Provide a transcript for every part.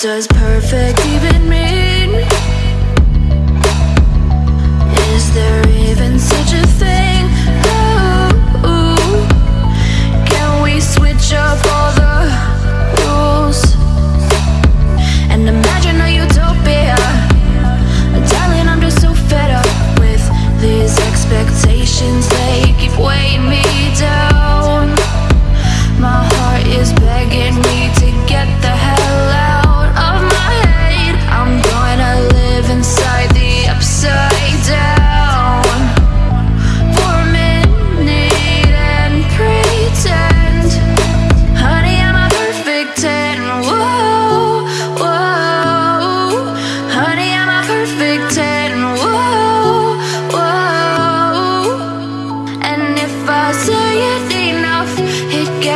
Does perfect even mean?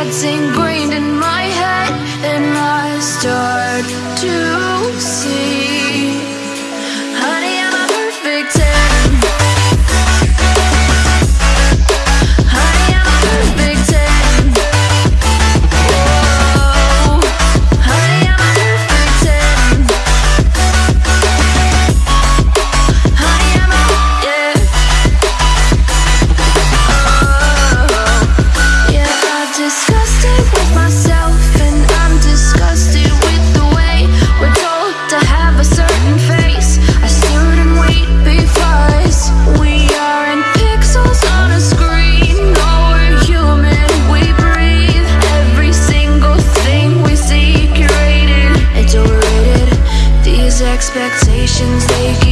Gets ingrained in my head, and I start to expectations they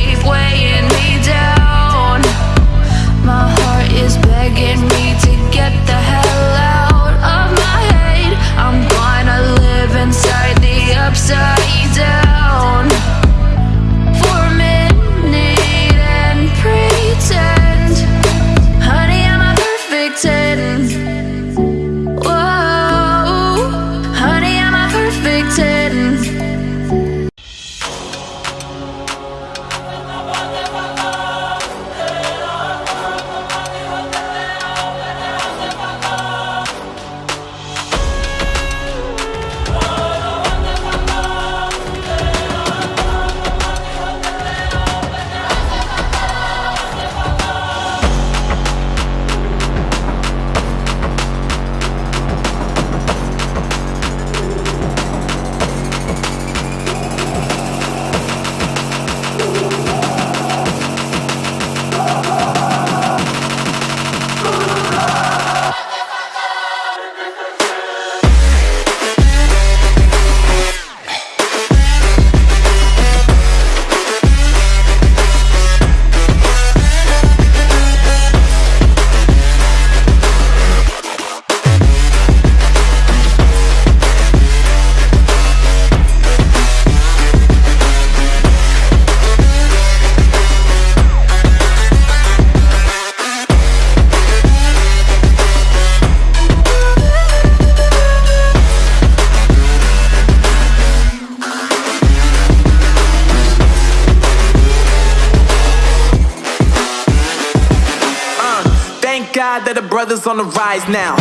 thank that the brothers on the rise now.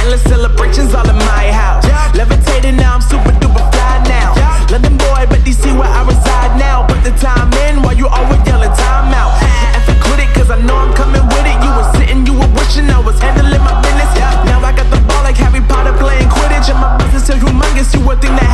Endless celebrations all in my house. Levitating now, I'm super duper fly now. London boy, but DC where I reside now. Put the time in while you always yelling time out. And for quit it, cause I know I'm coming with it. You were sitting, you were wishing I was handling my business. Now I got the ball like Harry Potter playing Quidditch. And my business so humongous, you would think that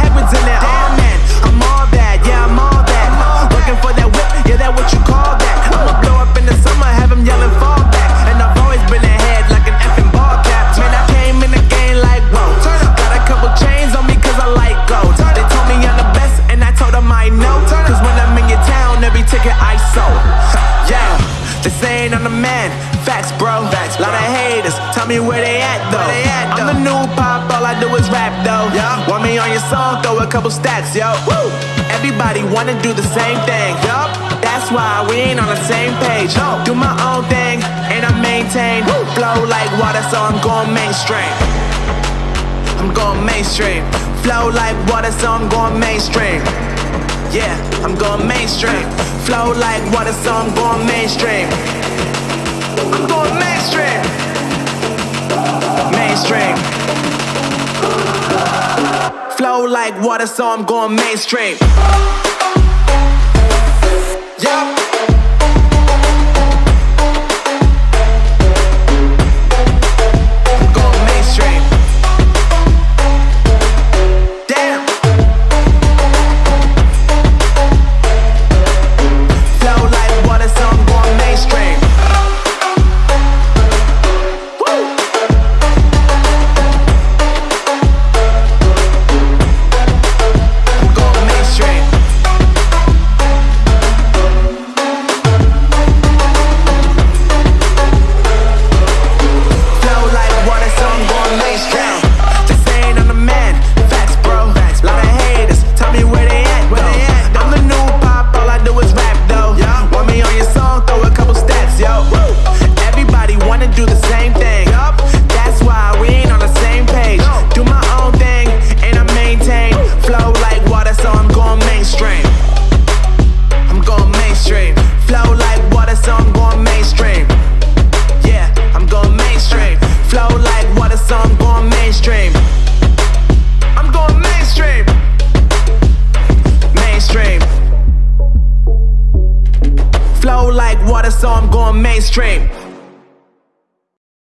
saying I'm the man. Facts, bro. Facts, Lot of haters. Tell me where they at though. I'm the new pop, all I do is rap though. Want me on your song? Throw a couple stacks, yo. Woo! Everybody wanna do the same thing. Yup. That's why we ain't on the same page. No. Do my own thing and I maintain. Flow like water, so I'm going mainstream. I'm going mainstream. Flow like water, so I'm going mainstream. Yeah, I'm going mainstream. Flow like water, so I'm going mainstream. I'm going mainstream. Mainstream. Flow Flow like water, so I'm going mainstream. Yeah.